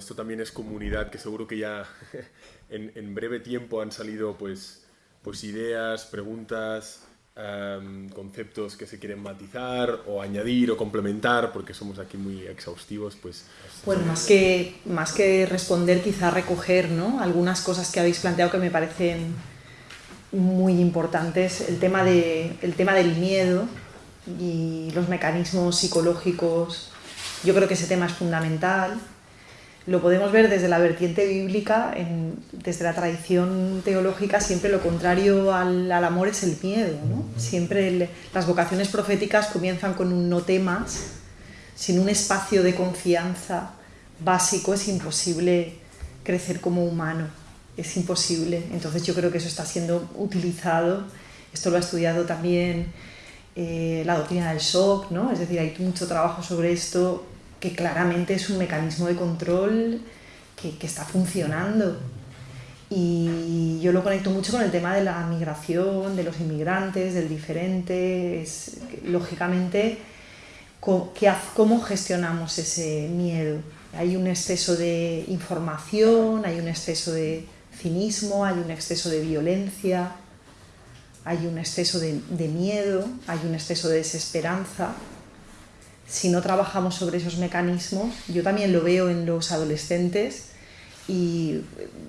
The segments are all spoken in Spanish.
esto también es comunidad, que seguro que ya en, en breve tiempo han salido pues, pues ideas, preguntas, em, conceptos que se quieren matizar o añadir o complementar, porque somos aquí muy exhaustivos, pues... Bueno, más que, más que responder, quizá recoger ¿no? algunas cosas que habéis planteado que me parecen muy importantes. El tema, de, el tema del miedo y los mecanismos psicológicos, yo creo que ese tema es fundamental lo podemos ver desde la vertiente bíblica, desde la tradición teológica, siempre lo contrario al, amor es el miedo. ¿no? Siempre las vocaciones proféticas comienzan con un no temas, sin un espacio de confianza básico es imposible crecer como humano, es imposible. Entonces yo creo que eso está siendo utilizado, esto lo ha estudiado también eh, la doctrina del shock, ¿no? es decir, hay mucho trabajo sobre esto que claramente es un mecanismo de control que, está funcionando. Y yo lo conecto mucho con el tema de la migración, de los inmigrantes, del diferente. Lógicamente, ¿cómo gestionamos ese miedo? Hay un exceso de información, hay un exceso de cinismo, hay un exceso de violencia, hay un exceso de miedo, hay un exceso de desesperanza si no trabajamos sobre esos mecanismos, yo también lo veo en los adolescentes y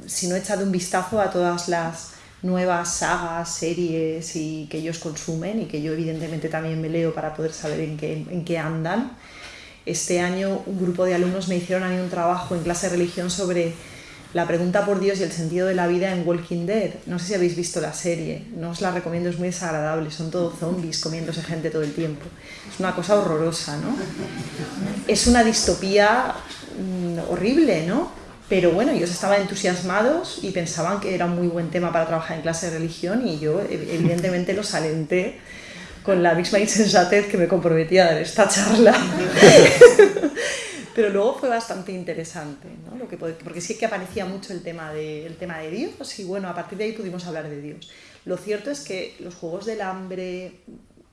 si no he echado un vistazo a todas las nuevas sagas, series y que ellos consumen y que yo evidentemente también me leo para poder saber en qué, en qué andan. Este año un grupo de alumnos me hicieron a mí un trabajo en clase de religión sobre la pregunta por Dios y el sentido de la vida en Walking Dead. No sé si habéis visto la serie, no os la recomiendo, es muy desagradable, son todos zombies comiéndose gente todo el tiempo. Es una cosa horrorosa, ¿no? Es una distopía mm, horrible, ¿no? Pero bueno, ellos estaban entusiasmados y pensaban que era un muy buen tema para trabajar en clase de religión y yo evidentemente los alenté con la misma insensatez que me comprometía a dar esta charla. Pero luego fue bastante interesante, ¿no? Lo que, porque sí que aparecía mucho el tema, de, el tema de Dios y bueno, a partir de ahí pudimos hablar de Dios. Lo cierto es que los Juegos del Hambre,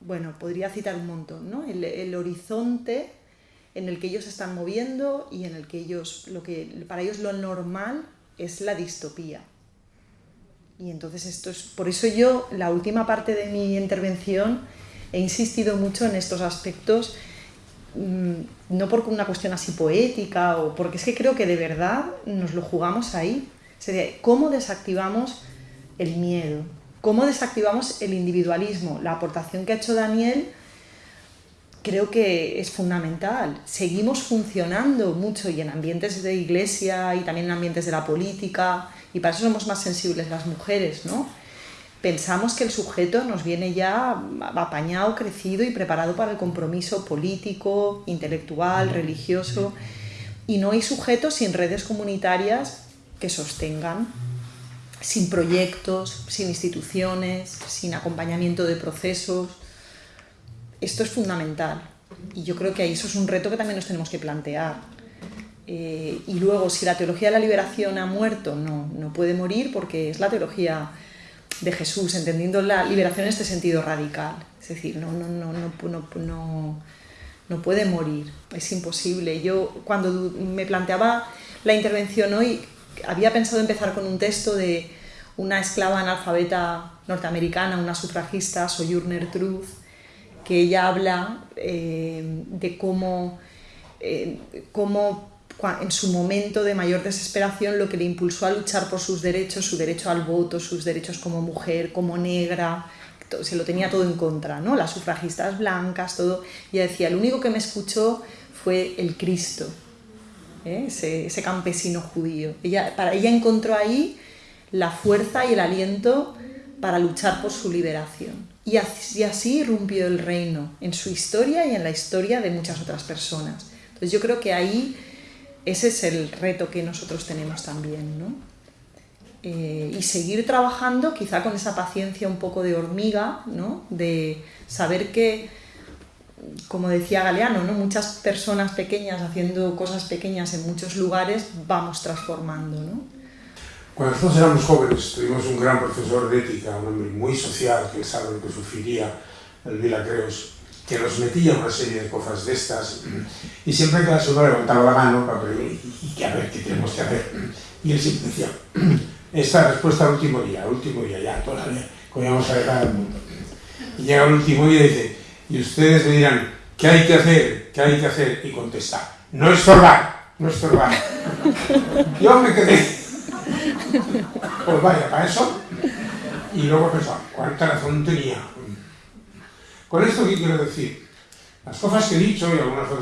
bueno, podría citar un montón, ¿no? El, el horizonte en el que ellos se están moviendo y en el que ellos, lo que para ellos lo normal es la distopía. Y entonces esto es, por eso yo, la última parte de mi intervención, he insistido mucho en estos aspectos no por una cuestión así poética, o porque es que creo que de verdad nos lo jugamos ahí. ¿cómo desactivamos el miedo? ¿Cómo desactivamos el individualismo? La aportación que ha hecho Daniel creo que es fundamental. Seguimos funcionando mucho y en ambientes de iglesia y también en ambientes de la política, y para eso somos más sensibles las mujeres, ¿no? Pensamos que el sujeto nos viene ya apañado, crecido y preparado para el compromiso político, intelectual, religioso, y no hay sujetos sin redes comunitarias que sostengan, sin proyectos, sin instituciones, sin acompañamiento de procesos. Esto es fundamental y yo creo que eso es un reto que también nos tenemos que plantear. Eh, y luego, si la teología de la liberación ha muerto, no, no puede morir porque es la teología de Jesús, entendiendo la liberación en este sentido radical. Es decir, no, no, no, no, no, no puede morir, es imposible. Yo cuando me planteaba la intervención hoy, había pensado empezar con un texto de una esclava analfabeta norteamericana, una sufragista, Sojourner Truth, que ella habla eh, de cómo, eh, cómo en su momento de mayor desesperación lo que le impulsó a luchar por sus derechos, su derecho al voto, sus derechos como mujer, como negra, se lo tenía todo en contra, ¿no? Las sufragistas blancas, todo. Ella decía, el único que me escuchó fue el Cristo, ¿eh? ese, campesino judío. Ella, para ella encontró ahí la fuerza y el aliento para luchar por su liberación. Y así, y así rompió el reino en su historia y en la historia de muchas otras personas. Entonces yo creo que ahí ese es el reto que nosotros tenemos también, ¿no? Eh, y seguir trabajando quizá con esa paciencia un poco de hormiga, ¿no? De saber que, como decía Galeano, ¿no? Muchas personas pequeñas haciendo cosas pequeñas en muchos lugares vamos transformando, ¿no? Cuando nosotros éramos jóvenes tuvimos un gran profesor de ética, un hombre muy social que sabe lo que sufriría el Vila que nos metía una serie de cosas de estas, y siempre que la uno levantaba la mano para preguntar, y a ver qué tenemos que hacer. Y él siempre decía, esta respuesta al último día, al último día, ya, todavía, vamos a dejar al mundo. Y llega el último día y dice, y ustedes me dirán, ¿qué hay que hacer? ¿Qué hay que hacer? Y contesta, no estorbar, no estorbar. Yo me quedé, pues vaya, para eso. Y luego pensaba, ¿cuánta razón tenía? Con esto, ¿qué quiero decir? Las cosas que he dicho y algunas que...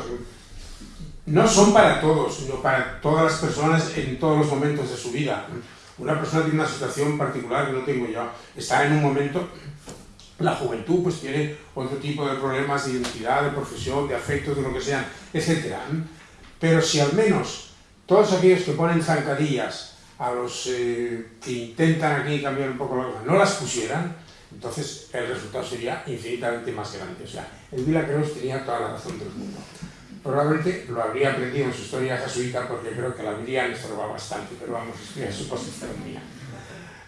no son para todos, sino para todas las personas en todos los momentos de su vida. Una persona tiene una situación particular que no tengo yo. Está en un momento, la juventud pues tiene otro tipo de problemas de identidad, de profesión, de afectos, de lo que sean, etc. Pero si al menos todos aquellos que ponen zancadillas a los eh, que intentan aquí cambiar un poco la cosa, no las pusieran, entonces el resultado sería infinitamente más grande. O sea, el Vila tenía toda la razón del mundo. Probablemente lo habría aprendido en su historia jesuita porque creo que la habría estorbado bastante, pero vamos, es su posición mía.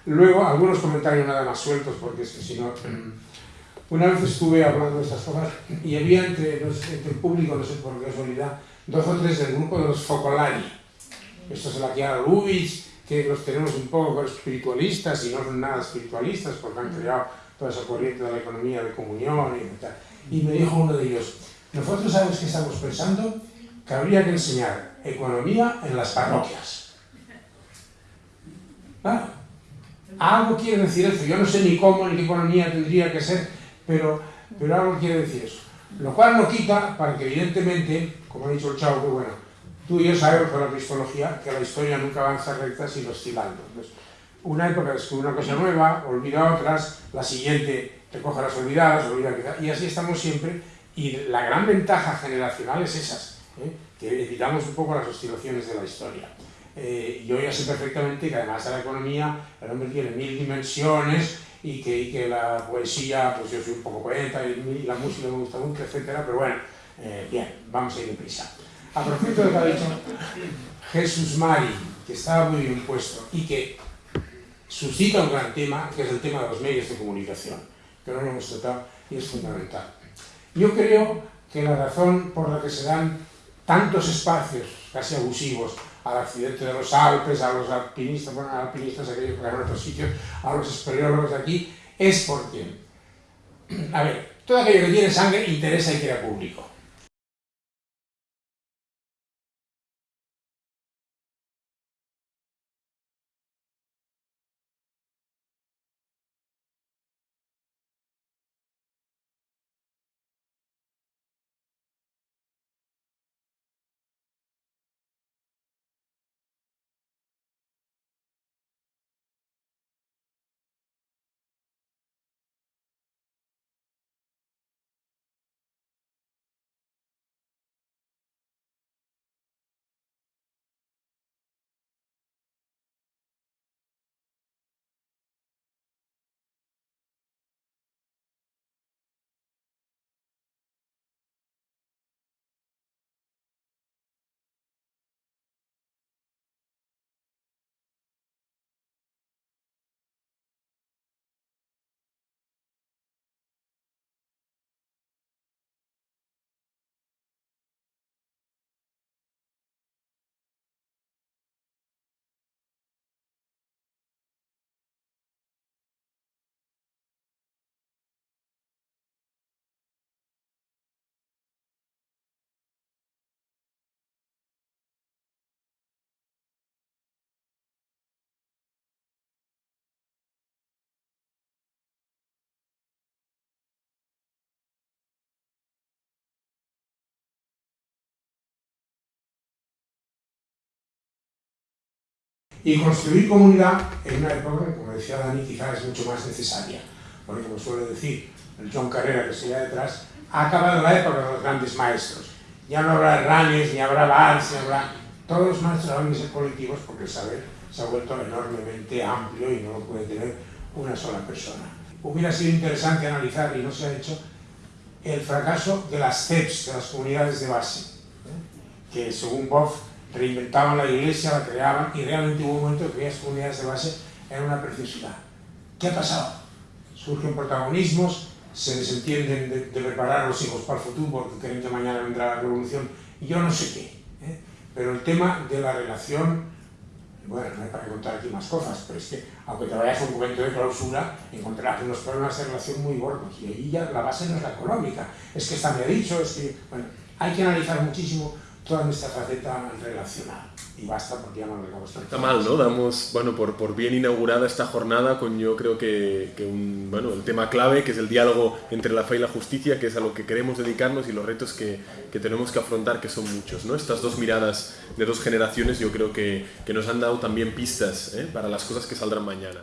Luego, algunos comentarios nada más sueltos, porque es que si no... Mm, una vez estuve hablando de estas cosas y había entre, entre el público, no sé por qué casualidad, dos o tres del grupo de los Focolari. Esto es la Chiara Luis, que los tenemos un poco espiritualistas y no son nada espiritualistas porque han creado toda esa corriente de la economía de comunión y tal. Y me dijo uno de ellos, nosotros sabemos que estamos pensando que habría que enseñar economía en las parroquias. Claro, algo quiere decir eso. Yo no sé ni cómo ni qué economía tendría que ser, pero, pero algo quiere decir eso. Lo cual no quita para que evidentemente, como ha dicho el chavo, que bueno, Tú y yo sabemos por la cristología que la historia nunca avanza recta sino oscilando. una época descubre una cosa nueva, olvida otras, la siguiente recoge las olvidadas, olvida y así estamos siempre. Y la gran ventaja generacional es esas, ¿eh? que evitamos un poco las oscilaciones de la historia. Eh, yo ya sé perfectamente que además de la economía, el hombre tiene mil dimensiones y que, que la poesía, pues yo soy un poco poeta y, la música me gusta mucho, etcétera, pero bueno, eh, bien, vamos a ir deprisa a propósito de lo que ha dicho Jesús Mari, que estaba muy bien puesto y que suscita un gran tema, que es el tema de los medios de comunicación, que no lo hemos tratado y es fundamental. Yo creo que la razón por la que se dan tantos espacios casi abusivos al accidente de los Alpes, a los alpinistas, bueno, alpinistas aquellos que van a otros sitios, a los espeleólogos de aquí, es porque, a ver, todo aquello que tiene sangre interesa y queda público. Y construir comunidad en una época, como decía Dani, quizás es mucho más necesaria. Porque, como suele decir el John Carrera que está detrás, ha acabado la época de los grandes maestros. Ya no habrá Ranes, ni habrá Valls, ni habrá... Todos los maestros van a ser colectivos porque el saber se ha vuelto enormemente amplio y no lo puede tener una sola persona. Hubiera sido interesante analizar, y no se ha hecho, el fracaso de las CEPs, de las comunidades de base, ¿eh? que según Boff reinventaban la iglesia, la creaban y realmente hubo un momento que aquellas comunidades de base eran una preciosidad. ¿Qué ha pasado? Surgen protagonismos se desentienden de, de, preparar a los hijos para el futuro porque creen que mañana vendrá la revolución y yo no sé qué. ¿eh? Pero el tema de la relación, bueno, no hay para contar aquí más cosas, pero es que aunque te vayas a un momento de clausura, encontrarás unos problemas de relación muy gordos y ahí ya la base no es la económica, es que está me ha dicho, es que, bueno, hay que analizar muchísimo toda nuestra faceta relacional. Y basta porque ya no lo Está mal, ¿no? Damos, bueno, por, por bien inaugurada esta jornada con yo creo que, que, un, bueno, el tema clave, que es el diálogo entre la fe y la justicia, que es a lo que queremos dedicarnos y los retos que, que tenemos que afrontar, que son muchos, ¿no? Estas dos miradas de dos generaciones yo creo que, que nos han dado también pistas ¿eh? para las cosas que saldrán mañana.